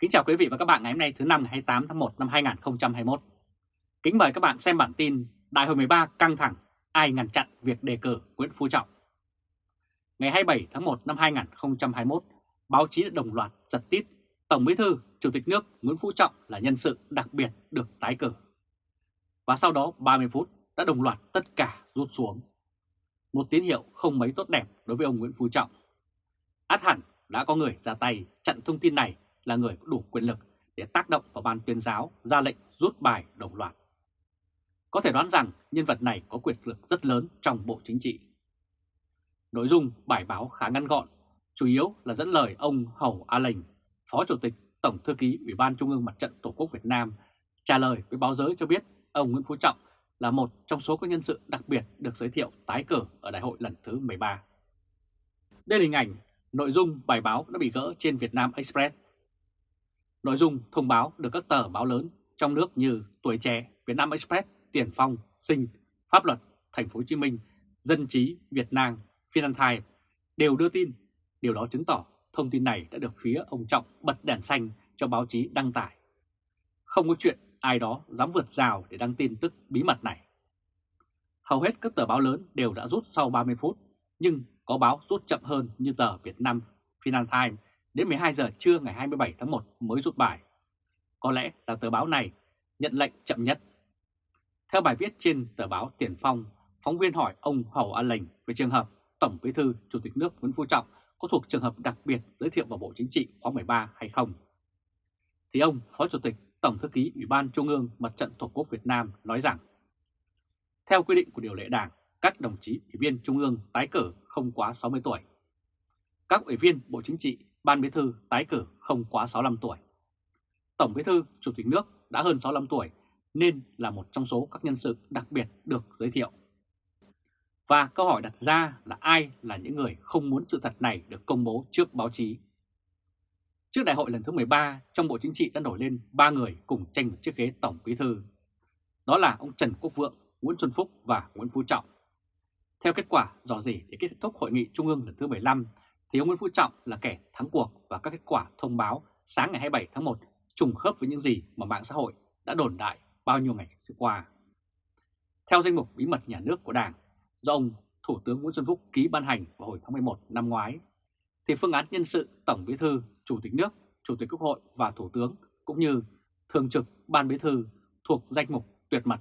Kính chào quý vị và các bạn ngày hôm nay thứ năm ngày 28 tháng 1 năm 2021. Kính mời các bạn xem bản tin Đại hội 13 căng thẳng, ai ngăn chặn việc đề cử Nguyễn Phú Trọng. Ngày 27 tháng 1 năm 2021, báo chí đã đồng loạt giật tít Tổng Bí thư, Chủ tịch nước Nguyễn Phú Trọng là nhân sự đặc biệt được tái cử. Và sau đó 30 phút đã đồng loạt tất cả rút xuống. Một tín hiệu không mấy tốt đẹp đối với ông Nguyễn Phú Trọng. Át hẳn đã có người ra tay chặn thông tin này là người có đủ quyền lực để tác động vào ban tuyên giáo ra lệnh rút bài đồng loạt. Có thể đoán rằng nhân vật này có quyền lực rất lớn trong Bộ Chính trị. Nội dung bài báo khá ngắn gọn, chủ yếu là dẫn lời ông Hầu A Lệnh, Phó Chủ tịch Tổng Thư ký Ủy ban Trung ương Mặt trận Tổ quốc Việt Nam, trả lời với báo giới cho biết ông Nguyễn Phú Trọng là một trong số các nhân sự đặc biệt được giới thiệu tái cử ở đại hội lần thứ 13. Đây là hình ảnh, nội dung bài báo đã bị gỡ trên Việt Nam Express Nội dung thông báo được các tờ báo lớn trong nước như Tuổi Trẻ, Việt Nam Express, Tiền Phong, Sinh, Pháp Luật, Thành phố Hồ Chí Minh, Dân trí, Việt Nam, Financial Times đều đưa tin. Điều đó chứng tỏ thông tin này đã được phía ông Trọng bật đèn xanh cho báo chí đăng tải. Không có chuyện ai đó dám vượt rào để đăng tin tức bí mật này. Hầu hết các tờ báo lớn đều đã rút sau 30 phút, nhưng có báo rút chậm hơn như tờ Việt Nam Financial Times đến 12 giờ trưa ngày 27 tháng 1 mới rút bài. Có lẽ là tờ báo này nhận lệnh chậm nhất. Theo bài viết trên tờ báo Tiền Phong, phóng viên hỏi ông Hầu An Lệnh về trường hợp Tổng Bí thư Chủ tịch nước Nguyễn Phú Trọng có thuộc trường hợp đặc biệt giới thiệu vào Bộ Chính trị khóa 13 hay không. Thì ông Phó Chủ tịch Tổng Thư ký Ủy ban Trung ương Mặt trận Tổ quốc Việt Nam nói rằng Theo quy định của điều lệ đảng, các đồng chí ủy viên Trung ương tái cử không quá 60 tuổi. Các ủy viên Bộ Chính trị Ban Bí thư tái cử không quá 65 tuổi. Tổng Bí thư, Chủ tịch nước đã hơn 65 tuổi nên là một trong số các nhân sự đặc biệt được giới thiệu. Và câu hỏi đặt ra là ai là những người không muốn sự thật này được công bố trước báo chí. Trước đại hội lần thứ 13, trong Bộ Chính trị đã nổi lên 3 người cùng tranh một chiếc ghế Tổng Bí thư. Đó là ông Trần Quốc Vượng, Nguyễn Xuân Phúc và Nguyễn Phú Trọng. Theo kết quả dò dỉ để kết thúc Hội nghị Trung ương lần thứ 15 thì ông Nguyễn Phú Trọng là kẻ thắng cuộc và các kết quả thông báo sáng ngày 27 tháng 1 trùng khớp với những gì mà mạng xã hội đã đồn đại bao nhiêu ngày trước qua. Theo danh mục bí mật nhà nước của Đảng do ông Thủ tướng Nguyễn Xuân Phúc ký ban hành vào hồi tháng 11 năm ngoái, thì phương án nhân sự Tổng Bí thư, Chủ tịch nước, Chủ tịch Quốc hội và Thủ tướng cũng như Thường trực Ban Bí thư thuộc danh mục tuyệt mật.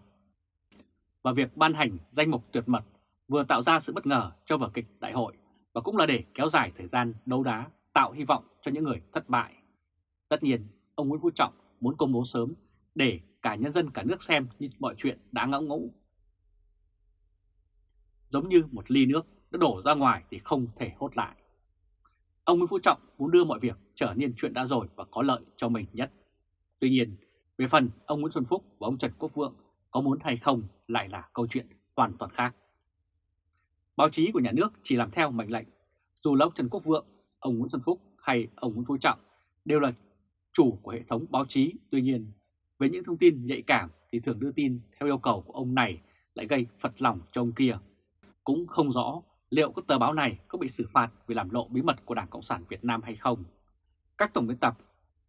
Và việc ban hành danh mục tuyệt mật vừa tạo ra sự bất ngờ cho vở kịch đại hội và cũng là để kéo dài thời gian đấu đá, tạo hy vọng cho những người thất bại. Tất nhiên, ông Nguyễn Phú Trọng muốn công bố sớm để cả nhân dân cả nước xem như mọi chuyện đã ngẫu ngũ. Giống như một ly nước đã đổ ra ngoài thì không thể hốt lại. Ông Nguyễn Phú Trọng muốn đưa mọi việc trở nên chuyện đã rồi và có lợi cho mình nhất. Tuy nhiên, về phần ông Nguyễn Xuân Phúc và ông Trần Quốc Vượng có muốn hay không lại là câu chuyện hoàn toàn khác. Báo chí của nhà nước chỉ làm theo mệnh lệnh. Dù là ông Trần Quốc Vượng, ông Nguyễn Xuân Phúc hay ông Nguyễn Phú Trọng đều là chủ của hệ thống báo chí. Tuy nhiên, với những thông tin nhạy cảm thì thường đưa tin theo yêu cầu của ông này lại gây phật lòng cho ông kia. Cũng không rõ liệu các tờ báo này có bị xử phạt vì làm lộ bí mật của Đảng Cộng sản Việt Nam hay không. Các tổng biên tập,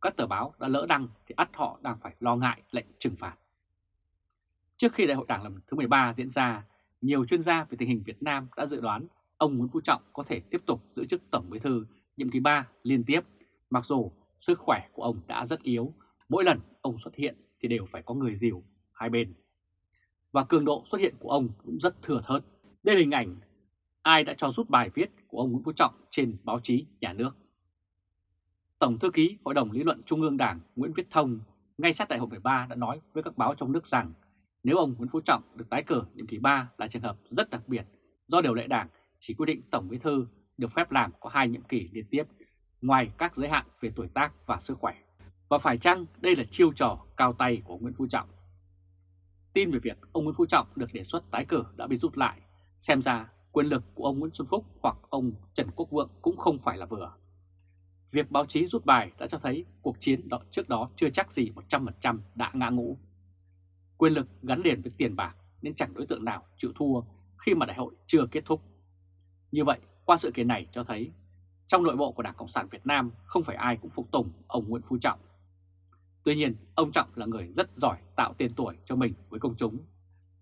các tờ báo đã lỡ đăng thì ắt họ đang phải lo ngại lệnh trừng phạt. Trước khi đại hội đảng lần thứ 13 diễn ra nhiều chuyên gia về tình hình Việt Nam đã dự đoán ông Nguyễn Phú Trọng có thể tiếp tục giữ chức Tổng Bí thư nhiệm kỳ 3 liên tiếp, mặc dù sức khỏe của ông đã rất yếu, mỗi lần ông xuất hiện thì đều phải có người dìu hai bên. Và cường độ xuất hiện của ông cũng rất thừa thớt. Đây là hình ảnh ai đã cho rút bài viết của ông Nguyễn Phú Trọng trên báo chí nhà nước. Tổng thư ký Hội đồng Lý luận Trung ương Đảng Nguyễn Viết Thông ngay sát đại hội 13 đã nói với các báo trong nước rằng nếu ông Nguyễn Phú Trọng được tái cử nhiệm kỳ 3 là trường hợp rất đặc biệt do điều lệ đảng chỉ quy định Tổng Bí thư được phép làm có hai nhiệm kỳ liên tiếp ngoài các giới hạn về tuổi tác và sức khỏe. Và phải chăng đây là chiêu trò cao tay của Nguyễn Phú Trọng? Tin về việc ông Nguyễn Phú Trọng được đề xuất tái cử đã bị rút lại, xem ra quyền lực của ông Nguyễn Xuân Phúc hoặc ông Trần Quốc Vượng cũng không phải là vừa. Việc báo chí rút bài đã cho thấy cuộc chiến đó trước đó chưa chắc gì 100% đã ngã ngũ. Quyền lực gắn liền với tiền bạc nên chẳng đối tượng nào chịu thua khi mà đại hội chưa kết thúc. Như vậy, qua sự kiện này cho thấy trong nội bộ của Đảng Cộng sản Việt Nam không phải ai cũng phục tùng ông Nguyễn Phú Trọng. Tuy nhiên, ông Trọng là người rất giỏi tạo tên tuổi cho mình với công chúng.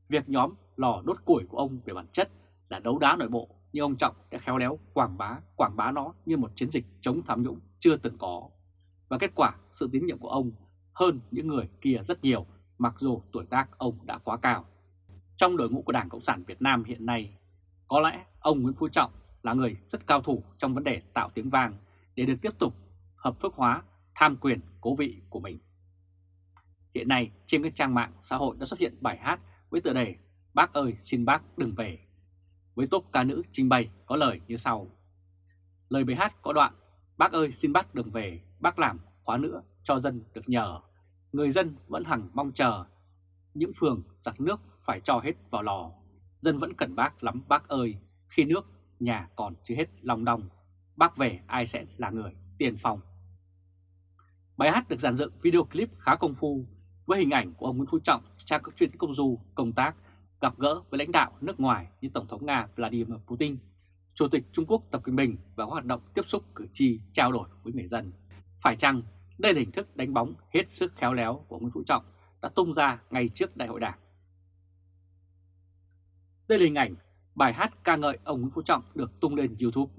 Việc nhóm lò đốt củi của ông về bản chất là đấu đá nội bộ, nhưng ông Trọng đã khéo léo quảng bá, quảng bá nó như một chiến dịch chống tham nhũng chưa từng có. Và kết quả, sự tín nhiệm của ông hơn những người kia rất nhiều, mặc dù tuổi tác ông đã quá cao. Trong đội ngũ của Đảng Cộng sản Việt Nam hiện nay, có lẽ ông Nguyễn Phú Trọng là người rất cao thủ trong vấn đề tạo tiếng vang để được tiếp tục hợp thức hóa tham quyền cố vị của mình. Hiện nay trên các trang mạng xã hội đã xuất hiện bài hát với tựa đề Bác ơi xin bác đừng về. Với tốt ca nữ trình bày có lời như sau. Lời bài hát có đoạn Bác ơi xin bác đừng về, bác làm khóa nữa cho dân được nhờ. Người dân vẫn hằng mong chờ, những phường giặt nước phải cho hết vào lò. Dân vẫn cần bác lắm bác ơi, khi nước nhà còn chưa hết lòng đồng, bác về ai sẽ là người tiền phòng. Bài hát được dàn dựng video clip khá công phu với hình ảnh của ông Nguyễn Phú Trọng tra các chuyến công du, công tác, gặp gỡ với lãnh đạo nước ngoài như Tổng thống Nga Vladimir Putin, Chủ tịch Trung Quốc Tập Cận Bình và các hoạt động tiếp xúc cử tri trao đổi với người dân. Phải chăng đây là hình thức đánh bóng hết sức khéo léo của Nguyễn Phú Trọng đã tung ra ngay trước đại hội đảng? Đây là hình ảnh bài hát ca ngợi ông Nguyễn Phú Trọng được tung lên YouTube.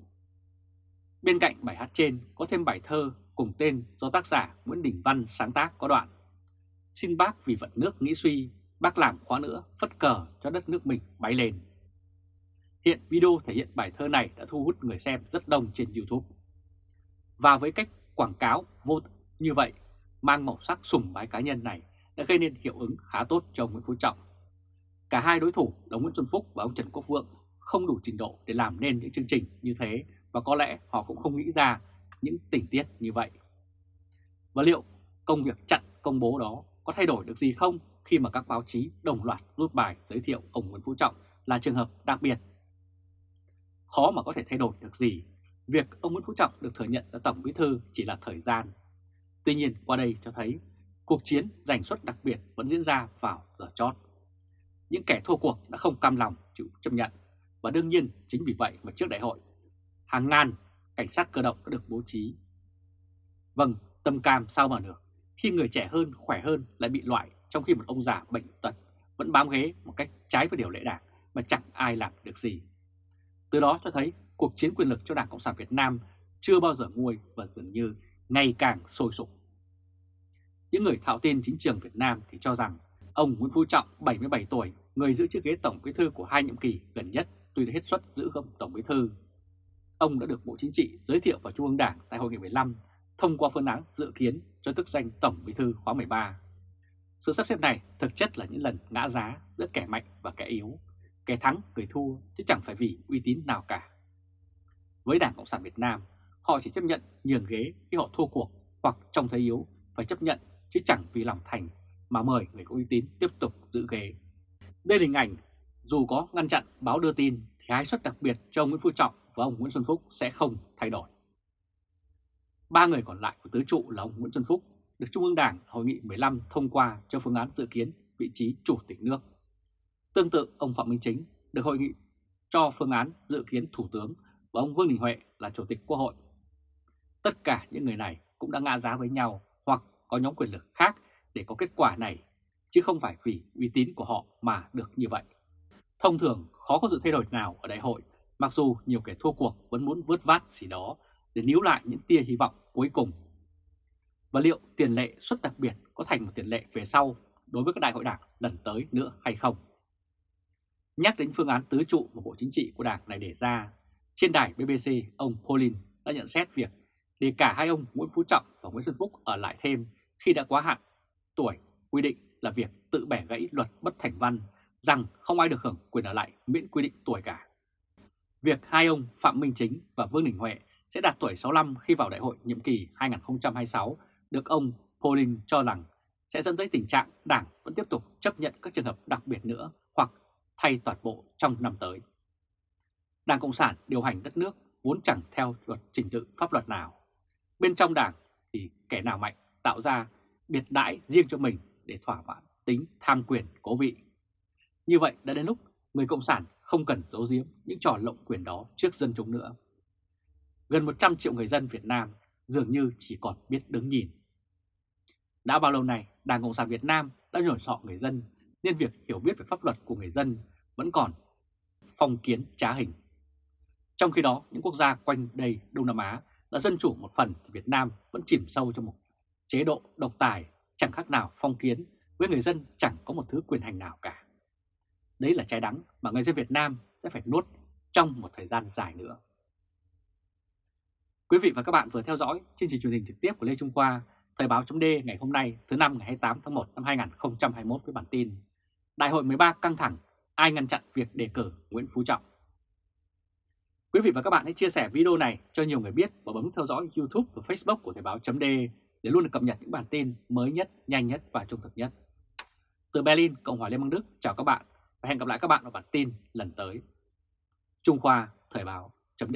Bên cạnh bài hát trên có thêm bài thơ cùng tên do tác giả Nguyễn Đình Văn sáng tác có đoạn Xin bác vì vận nước nghĩ suy, bác làm khóa nữa phất cờ cho đất nước mình bay lên. Hiện video thể hiện bài thơ này đã thu hút người xem rất đông trên YouTube. Và với cách quảng cáo vô như vậy, mang màu sắc sùng bái cá nhân này đã gây nên hiệu ứng khá tốt cho ông Nguyễn Phú Trọng. Cả hai đối thủ là Nguyễn Xuân Phúc và ông Trần Quốc Vượng không đủ trình độ để làm nên những chương trình như thế và có lẽ họ cũng không nghĩ ra những tình tiết như vậy. Và liệu công việc chặn công bố đó có thay đổi được gì không khi mà các báo chí đồng loạt rút bài giới thiệu ông Nguyễn Phú Trọng là trường hợp đặc biệt? Khó mà có thể thay đổi được gì. Việc ông Nguyễn Phú Trọng được thừa nhận là Tổng Bí Thư chỉ là thời gian. Tuy nhiên qua đây cho thấy cuộc chiến giành suất đặc biệt vẫn diễn ra vào giờ chót. Những kẻ thua cuộc đã không cam lòng chịu chấp nhận và đương nhiên chính vì vậy mà trước đại hội hàng ngàn cảnh sát cơ động đã được bố trí. Vâng, tâm cam sao mà được, khi người trẻ hơn, khỏe hơn lại bị loại trong khi một ông già bệnh tật vẫn bám ghế một cách trái với điều lệ đảng mà chẳng ai làm được gì. Từ đó cho thấy cuộc chiến quyền lực cho Đảng Cộng sản Việt Nam chưa bao giờ nguôi và dường như ngày càng sôi sục. Những người thạo tin chính trường Việt Nam thì cho rằng ông Nguyễn Phú Trọng 77 tuổi, người giữ chiếc ghế Tổng Bí thư của hai nhiệm kỳ gần nhất tuy đã hết suất giữ không Tổng Bí thư. Ông đã được Bộ Chính trị giới thiệu vào Trung ương Đảng tại hội nghị 15 thông qua phương án dự kiến cho chức danh Tổng Bí thư khóa 13. Sự sắp xếp này thực chất là những lần ngã giá giữa kẻ mạnh và kẻ yếu, kẻ thắng người thua chứ chẳng phải vì uy tín nào cả. Với Đảng Cộng sản Việt Nam, họ chỉ chấp nhận nhường ghế khi họ thua cuộc hoặc trong thế yếu phải chấp nhận chứ chẳng vì lòng thành mà mời người có uy tín tiếp tục giữ ghế. Đây là hình ảnh, dù có ngăn chặn báo đưa tin, thì hai suất đặc biệt cho ông Nguyễn Phú Trọng và ông Nguyễn Xuân Phúc sẽ không thay đổi. Ba người còn lại của tứ trụ là ông Nguyễn Xuân Phúc, được Trung ương Đảng Hội nghị 15 thông qua cho phương án dự kiến vị trí chủ tịch nước. Tương tự, ông Phạm Minh Chính được hội nghị cho phương án dự kiến thủ tướng và ông Vương Đình Huệ là chủ tịch quốc hội. Tất cả những người này cũng đã ngã giá với nhau hoặc có nhóm quyền lực khác để có kết quả này, chứ không phải vì uy tín của họ mà được như vậy. Thông thường khó có sự thay đổi nào ở đại hội, mặc dù nhiều kẻ thua cuộc vẫn muốn vớt vát gì đó để níu lại những tia hy vọng cuối cùng. Và liệu tiền lệ xuất đặc biệt có thành một tiền lệ về sau đối với các đại hội đảng lần tới nữa hay không? Nhắc đến phương án tứ trụ mà Bộ Chính trị của đảng này đề ra, trên đài BBC, ông Pauline đã nhận xét việc để cả hai ông Nguyễn Phú Trọng và Nguyễn Xuân Phúc ở lại thêm khi đã quá hạn, tuổi, quy định là việc tự bẻ gãy luật bất thành văn, rằng không ai được hưởng quyền ở lại miễn quy định tuổi cả. Việc hai ông Phạm Minh Chính và Vương Đình Huệ sẽ đạt tuổi 65 khi vào đại hội nhiệm kỳ 2026 được ông Pauling cho rằng sẽ dẫn tới tình trạng đảng vẫn tiếp tục chấp nhận các trường hợp đặc biệt nữa hoặc thay toàn bộ trong năm tới. Đảng Cộng sản điều hành đất nước vốn chẳng theo luật trình tự pháp luật nào. Bên trong đảng thì kẻ nào mạnh tạo ra biệt đãi riêng cho mình để thỏa mãn tính tham quyền cố vị. Như vậy đã đến lúc người Cộng sản không cần giấu giếm những trò lộng quyền đó trước dân chúng nữa. Gần 100 triệu người dân Việt Nam dường như chỉ còn biết đứng nhìn. Đã bao lâu nay, Đảng Cộng sản Việt Nam đã nhồi sọ người dân nên việc hiểu biết về pháp luật của người dân vẫn còn phong kiến trá hình. Trong khi đó, những quốc gia quanh đây Đông Nam Á đã dân chủ một phần thì Việt Nam vẫn chìm sâu trong một chế độ độc tài chẳng khác nào phong kiến với người dân chẳng có một thứ quyền hành nào cả. Đấy là trái đắng mà người dân Việt Nam sẽ phải nuốt trong một thời gian dài nữa. Quý vị và các bạn vừa theo dõi chương trình truyền hình trực tiếp của Lê Trung Khoa, Thời báo chấm ngày hôm nay thứ năm ngày 28 tháng 1 năm 2021 với bản tin Đại hội 13 căng thẳng, ai ngăn chặn việc đề cử Nguyễn Phú Trọng. Quý vị và các bạn hãy chia sẻ video này cho nhiều người biết và bấm theo dõi YouTube và Facebook của Thời báo chấm để để luôn được cập nhật những bản tin mới nhất, nhanh nhất và trung thực nhất. Từ Berlin, Cộng hòa Liên bang Đức, chào các bạn và hẹn gặp lại các bạn ở bản tin lần tới. Trung Khoa Thời báo chấm